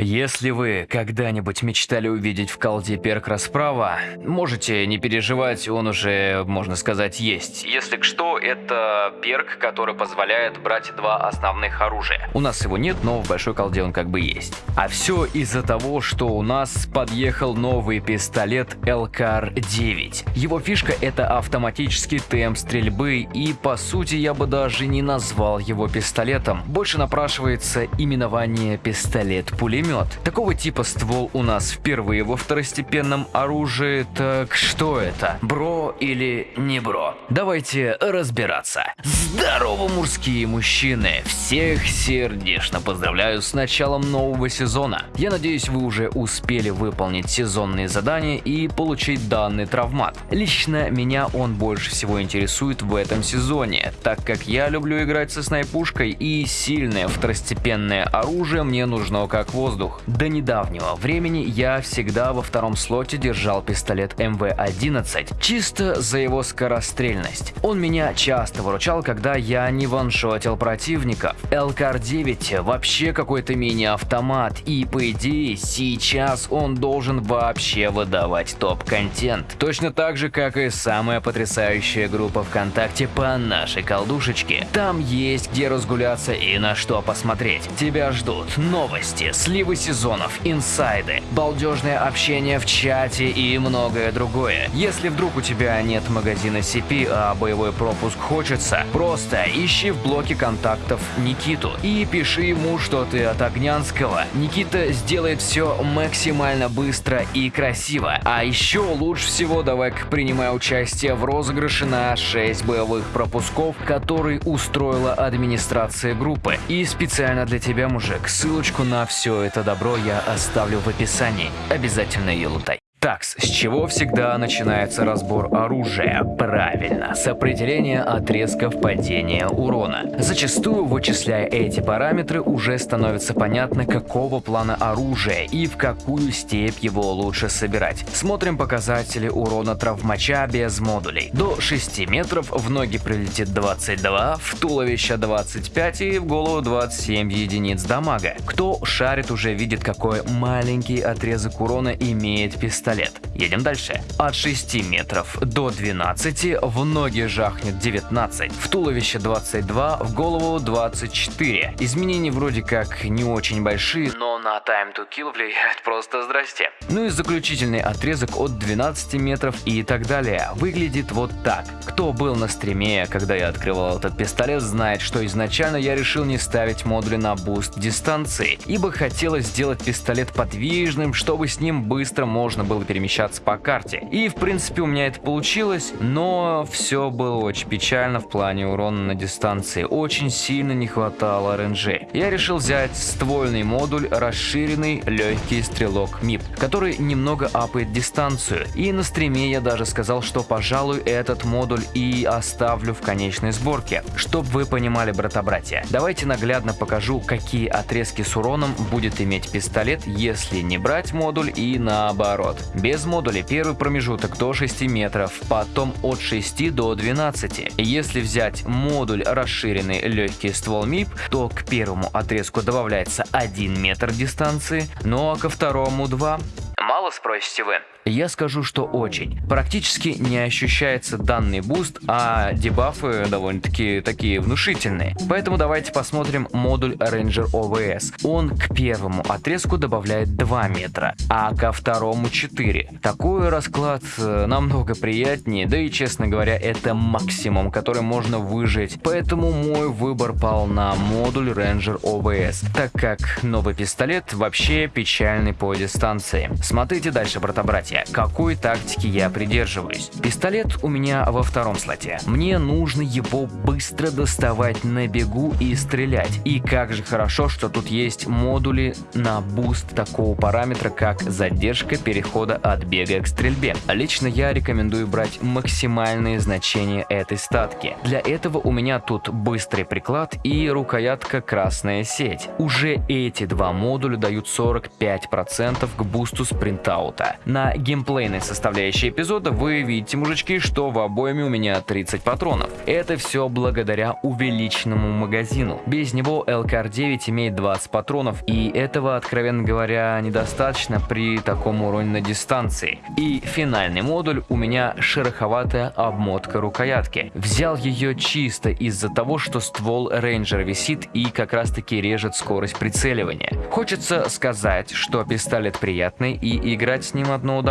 Если вы когда-нибудь мечтали увидеть в колде перк расправа, можете не переживать, он уже, можно сказать, есть. Если что, это перк, который позволяет брать два основных оружия. У нас его нет, но в большой колде он как бы есть. А все из-за того, что у нас подъехал новый пистолет LKR-9. Его фишка это автоматический темп стрельбы и по сути я бы даже не назвал его пистолетом. Больше напрашивается именование пистолет-пулемет пулемет. Такого типа ствол у нас впервые во второстепенном оружии, так что это? Бро или не бро? Давайте разбираться. Здорово, мужские мужчины! Всех сердечно поздравляю с началом нового сезона. Я надеюсь, вы уже успели выполнить сезонные задания и получить данный травмат. Лично меня он больше всего интересует в этом сезоне, так как я люблю играть со снайпушкой и сильное второстепенное оружие мне нужно как воздух воздух. До недавнего времени я всегда во втором слоте держал пистолет МВ-11, чисто за его скорострельность. Он меня часто выручал, когда я не ваншотил противников. ЛКР-9 вообще какой-то мини-автомат, и по идее сейчас он должен вообще выдавать топ-контент. Точно так же, как и самая потрясающая группа ВКонтакте по нашей колдушечке. Там есть где разгуляться и на что посмотреть. Тебя ждут новости, сливы перспективы сезонов, инсайды, балдежное общение в чате и многое другое. Если вдруг у тебя нет магазина CP, а боевой пропуск хочется, просто ищи в блоке контактов Никиту и пиши ему, что ты от Огнянского. Никита сделает все максимально быстро и красиво. А еще лучше всего давай принимай участие в розыгрыше на 6 боевых пропусков, который устроила администрация группы. И специально для тебя, мужик, ссылочку на все это добро я оставлю в описании. Обязательно ее лутай. Так, с чего всегда начинается разбор оружия? Правильно, с определения отрезков падения урона. Зачастую, вычисляя эти параметры, уже становится понятно, какого плана оружия и в какую степь его лучше собирать. Смотрим показатели урона травмача без модулей. До 6 метров в ноги прилетит 22, в туловище 25 и в голову 27 единиц дамага. Кто шарит уже видит, какой маленький отрезок урона имеет пистолет пистолет. Едем дальше. От 6 метров до 12 в ноги жахнет 19, в туловище 22, в голову 24. Изменения вроде как не очень большие, но на time to kill влияет просто здрасте. Ну и заключительный отрезок от 12 метров и так далее выглядит вот так. Кто был на стриме, когда я открывал этот пистолет, знает, что изначально я решил не ставить модули на буст дистанции, ибо хотелось сделать пистолет подвижным, чтобы с ним быстро можно было перемещаться по карте. И в принципе у меня это получилось, но все было очень печально в плане урона на дистанции. Очень сильно не хватало range. Я решил взять ствольный модуль, расширенный легкий ствол MIP, который немного апает дистанцию. И на стриме я даже сказал, что пожалуй этот модуль и оставлю в конечной сборке. Чтоб вы понимали, брата-братья, давайте наглядно покажу, какие отрезки с уроном будет иметь пистолет, если не брать модуль и наоборот. Без модуля первый промежуток до 6 метров, потом от 6 до 12. Если взять модуль расширенный легкий ствол МИП, то к первому отрезку добавляется 1 метр дистанции, ну а ко второму 2. Мало спросите вы? Я скажу, что очень. Практически не ощущается данный буст, а дебафы довольно-таки такие внушительные. Поэтому давайте посмотрим модуль Ranger OVS. Он к первому отрезку добавляет 2 метра, а ко второму 4. Такой расклад э, намного приятнее, да и честно говоря, это максимум, который можно выжить. Поэтому мой выбор пал на модуль Ranger OVS, так как новый пистолет вообще печальный по дистанции. Смотрите дальше, брата-братья какой тактики я придерживаюсь. Пистолет у меня во втором слоте. Мне нужно его быстро доставать на бегу и стрелять. И как же хорошо, что тут есть модули на буст такого параметра, как задержка перехода от бега к стрельбе. Лично я рекомендую брать максимальные значения этой статки. Для этого у меня тут быстрый приклад и рукоятка красная сеть. Уже эти два модуля дают 45% к бусту спринта лутаута. На геймплейной составляющей эпизода вы видите, мужички, что в обойме у меня 30 патронов. Это все благодаря увеличенному магазину. Без него LKR-9 имеет 20 патронов, и этого, откровенно говоря, недостаточно при таком уроне на дистанции. И финальный модуль у меня шероховатая обмотка рукоятки. Взял ее чисто из-за того, что ствол рейнджера висит и как раз таки режет скорость прицеливания. Хочется сказать, что пистолет приятный и играть с ним одно удовольствие.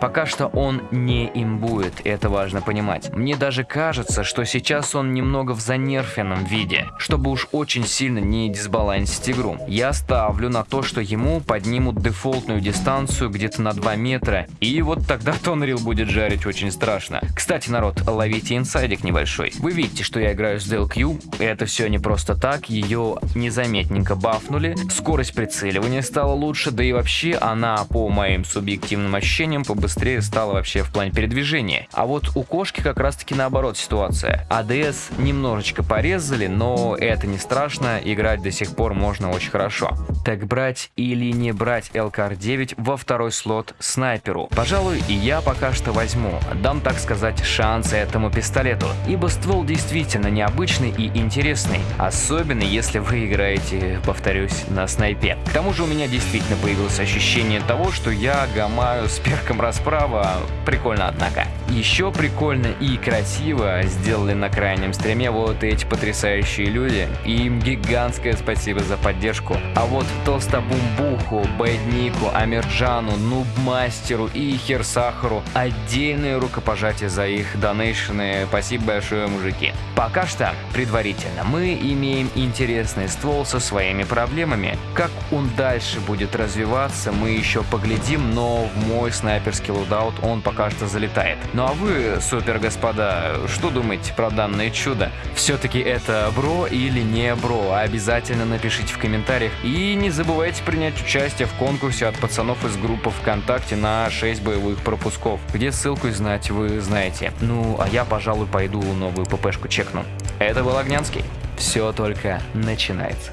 Пока что он не имбует, это важно понимать. Мне даже кажется, что сейчас он немного в занерфенном виде, чтобы уж очень сильно не дисбалансить игру. Я ставлю на то, что ему поднимут дефолтную дистанцию где-то на 2 метра, и вот тогда Тонрил будет жарить очень страшно. Кстати, народ, ловите инсайдик небольшой. Вы видите, что я играю с DLQ, это все не просто так, ее незаметненько бафнули, скорость прицеливания стала лучше, да и вообще она, по моим субъективным ощущениям, побыстрее стала вообще в плане передвижения. А вот у кошки как раз таки наоборот ситуация. АДС немножечко порезали, но это не страшно, играть до сих пор можно очень хорошо. Так брать или не брать ЛКР-9 во второй слот снайперу? Пожалуй, и я пока что возьму, дам так сказать шанс этому пистолету, ибо ствол действительно необычный и интересный, особенно если вы играете, повторюсь, на снайпе. К тому же у меня действительно появилось ощущение того, что я гамаю с перком расправа, прикольно однако. Еще прикольно и красиво сделали на крайнем стриме вот эти потрясающие люди, и им гигантское спасибо за поддержку. А вот Толстобумбуху, Бэднику, Амирджану, Нубмастеру и Херсахару отдельное рукопожатие за их донейшены. Спасибо большое, мужики. Пока что, предварительно, мы имеем интересный ствол со своими проблемами. Как он дальше будет развиваться, мы еще поглядим, но в мой снайперский лудаут он пока что залетает. Ну а вы, супер господа, что думаете про данное чудо? Все-таки это бро или не бро? Обязательно напишите в комментариях. И не забывайте принять участие в конкурсе от пацанов из группы ВКонтакте на 6 боевых пропусков, где ссылку знать вы знаете. Ну, а я, пожалуй, пойду новую ППшку чекну. Это был Огнянский. Все только начинается.